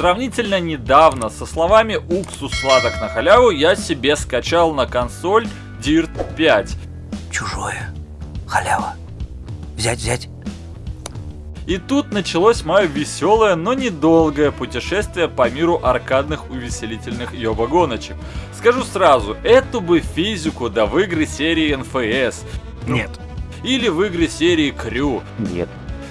Сравнительно недавно со словами «уксус сладок на халяву» я себе скачал на консоль Dirt 5. Чужое. Халява. Взять, взять. И тут началось мое веселое, но недолгое путешествие по миру аркадных увеселительных ёба-гоночек. Скажу сразу, эту бы физику да в игры серии NFS. Нет. Или в игры серии Крю. Нет.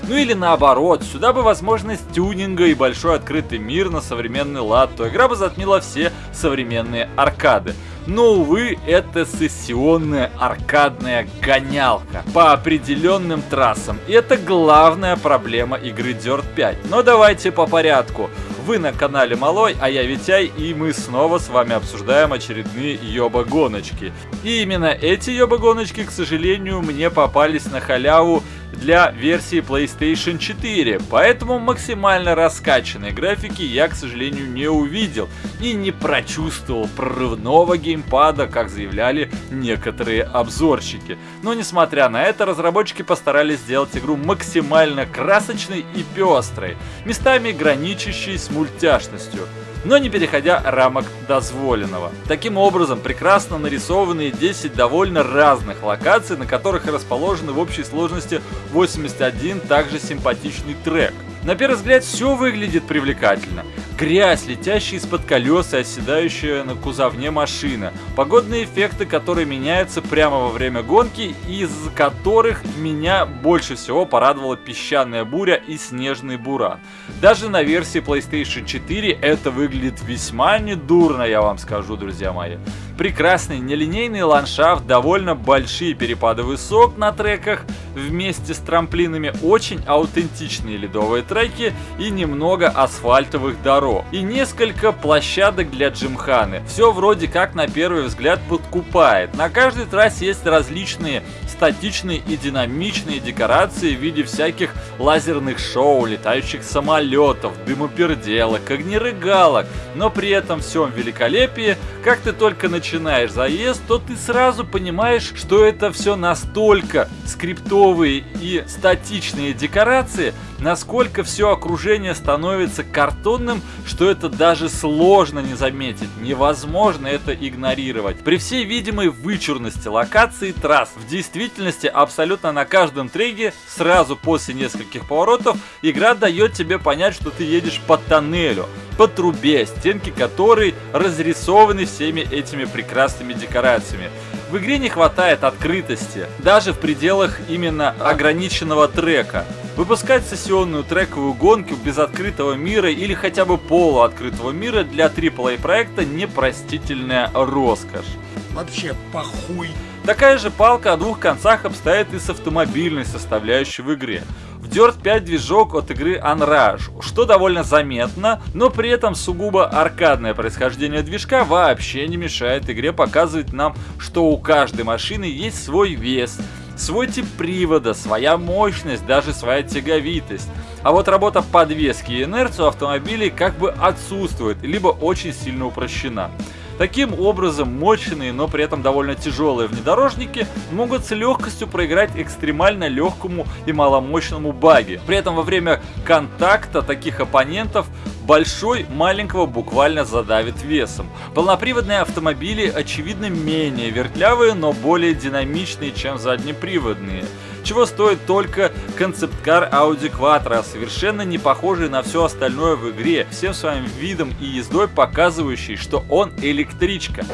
Ну или наоборот, сюда бы возможность тюнинга и большой открытый мир на современный лад, то игра бы затмила все современные аркады. Но, увы, это сессионная аркадная гонялка по определенным трассам. И это главная проблема игры Dirt 5. Но давайте по порядку. Вы на канале Малой, а я Витяй, и мы снова с вами обсуждаем очередные ёба-гоночки. И именно эти ёба-гоночки, к сожалению, мне попались на халяву для версии PlayStation 4, поэтому максимально раскачанной графики я, к сожалению, не увидел и не прочувствовал прорывного геймпада, как заявляли некоторые обзорщики. Но несмотря на это, разработчики постарались сделать игру максимально красочной и пестрой, местами граничащей с мультяшностью но не переходя рамок дозволенного. Таким образом, прекрасно нарисованные 10 довольно разных локаций, на которых расположены в общей сложности 81 также симпатичный трек. На первый взгляд все выглядит привлекательно. Грязь, летящая из-под колес и оседающая на кузовне машина. Погодные эффекты, которые меняются прямо во время гонки, из которых меня больше всего порадовала песчаная буря и снежный буран. Даже на версии PlayStation 4 это выглядит весьма недурно, я вам скажу, друзья мои. Прекрасный нелинейный ландшафт, довольно большие перепады высот на треках, вместе с трамплинами очень аутентичные ледовые треки и немного асфальтовых дорог. И несколько площадок для джимханы. Все вроде как на первый взгляд подкупает. На каждой трассе есть различные статичные и динамичные декорации в виде всяких лазерных шоу, летающих самолетов, дымоперделок, огнерыгалок, но при этом всем великолепии, как ты только начинаешь заезд, то ты сразу понимаешь, что это все настолько скриптовые и статичные декорации, насколько все окружение становится картонным, что это даже сложно не заметить, невозможно это игнорировать. При всей видимой вычурности локации трасс, в действительности абсолютно на каждом треке, сразу после нескольких поворотов, игра дает тебе понять, что ты едешь по тоннелю, по трубе, стенки которой разрисованы всеми этими прекрасными декорациями. В игре не хватает открытости, даже в пределах именно ограниченного трека. Выпускать сессионную трековую гонку без открытого мира или хотя бы полуоткрытого мира для AAA проекта непростительная роскошь. Вообще похуй. Такая же палка о двух концах обстоит и с автомобильной составляющей в игре. В Dirt 5 движок от игры Unrush, что довольно заметно, но при этом сугубо аркадное происхождение движка вообще не мешает игре показывать нам, что у каждой машины есть свой вес, свой тип привода, своя мощность, даже своя тяговитость. А вот работа подвески и инерции у автомобилей как бы отсутствует, либо очень сильно упрощена. Таким образом, мощные, но при этом довольно тяжелые внедорожники могут с легкостью проиграть экстремально легкому и маломощному баги. При этом во время контакта таких оппонентов большой маленького буквально задавит весом. Полноприводные автомобили очевидно менее вертлявые, но более динамичные, чем заднеприводные чего стоит только концепт-кар Audi Quattro, совершенно не похожий на все остальное в игре, всем своим видом и ездой показывающий, что он электричка.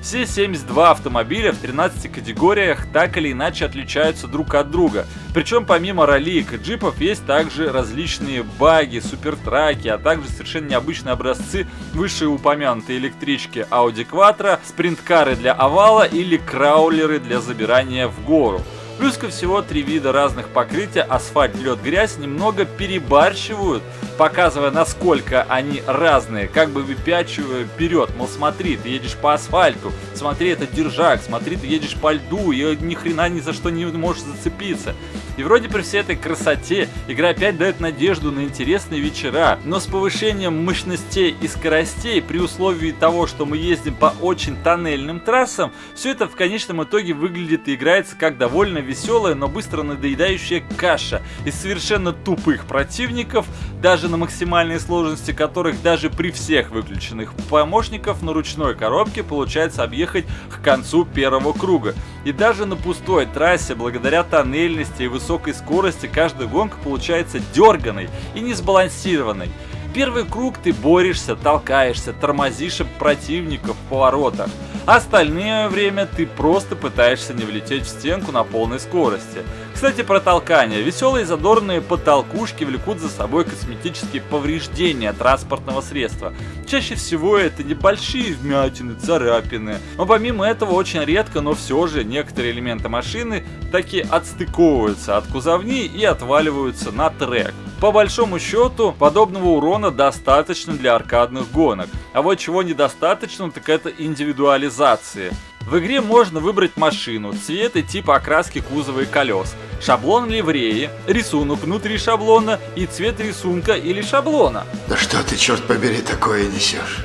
Все 72 автомобиля в 13 категориях так или иначе отличаются друг от друга. Причем помимо ролик и джипов есть также различные баги, супертраки, а также совершенно необычные образцы вышеупомянутой электрички Audi Quattro, спринткары для овала или краулеры для забирания в гору. Плюс ко всего три вида разных покрытия, асфальт, лед, грязь, немного перебарщивают, показывая насколько они разные, как бы выпячивая вперед, мол смотри, ты едешь по асфальту, смотри, это держак, смотри, ты едешь по льду, и ни хрена ни за что не можешь зацепиться. И вроде при всей этой красоте игра опять дает надежду на интересные вечера, но с повышением мощностей и скоростей при условии того, что мы ездим по очень тоннельным трассам, все это в конечном итоге выглядит и играется как довольно веселая, но быстро надоедающая каша из совершенно тупых противников, даже на максимальной сложности которых даже при всех выключенных помощников на ручной коробке получается объехать к концу первого круга. И даже на пустой трассе, благодаря тоннельности и высокой скорости, каждая гонка получается дерганой и несбалансированной. Первый круг ты борешься, толкаешься, тормозишь противников в поворотах. Остальное время ты просто пытаешься не влететь в стенку на полной скорости. Кстати, про толкание. Веселые задорные потолкушки влекут за собой косметические повреждения транспортного средства. Чаще всего это небольшие вмятины, царапины. Но помимо этого очень редко, но все же некоторые элементы машины таки отстыковываются от кузовни и отваливаются на трек. По большому счету, подобного урона достаточно для аркадных гонок. А вот чего недостаточно, так это индивидуализации. В игре можно выбрать машину, цвет и тип окраски кузова и колес, шаблон ливреи, рисунок внутри шаблона и цвет рисунка или шаблона. Да что ты, черт побери, такое несешь?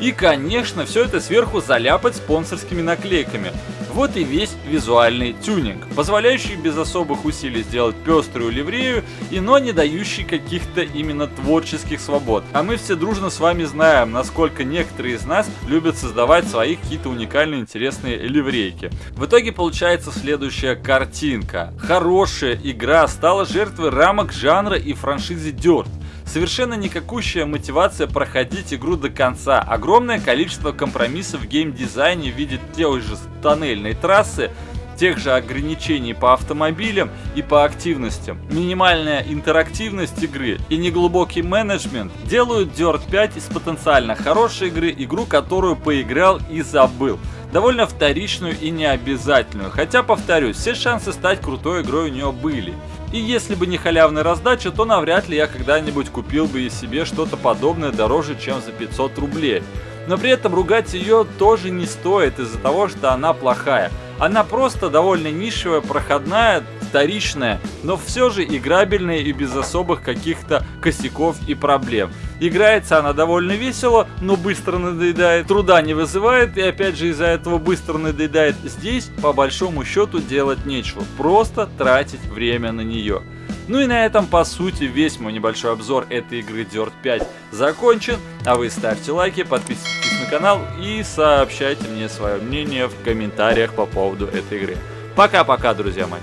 И, конечно, все это сверху заляпать спонсорскими наклейками. Вот и весь визуальный тюнинг, позволяющий без особых усилий сделать пеструю ливрею, и но не дающий каких-то именно творческих свобод. А мы все дружно с вами знаем, насколько некоторые из нас любят создавать свои какие-то уникальные интересные ливрейки. В итоге получается следующая картинка. Хорошая игра стала жертвой рамок жанра и франшизы Dirt. Совершенно никакущая мотивация проходить игру до конца. Огромное количество компромиссов в геймдизайне в виде той же тоннельной трассы, тех же ограничений по автомобилям и по активностям. Минимальная интерактивность игры и неглубокий менеджмент делают Dirt 5 из потенциально хорошей игры игру, которую поиграл и забыл довольно вторичную и необязательную, хотя, повторюсь, все шансы стать крутой игрой у нее были. И если бы не халявная раздача, то навряд ли я когда-нибудь купил бы и себе что-то подобное дороже, чем за 500 рублей. Но при этом ругать ее тоже не стоит из-за того, что она плохая. Она просто довольно нишевая, проходная, вторичная, но все же играбельная и без особых каких-то косяков и проблем. Играется она довольно весело, но быстро надоедает, труда не вызывает и опять же из-за этого быстро надоедает. Здесь по большому счету делать нечего, просто тратить время на нее. Ну и на этом, по сути, весь мой небольшой обзор этой игры Dirt 5 закончен. А вы ставьте лайки, подписывайтесь канал и сообщайте мне свое мнение в комментариях по поводу этой игры. Пока-пока, друзья мои.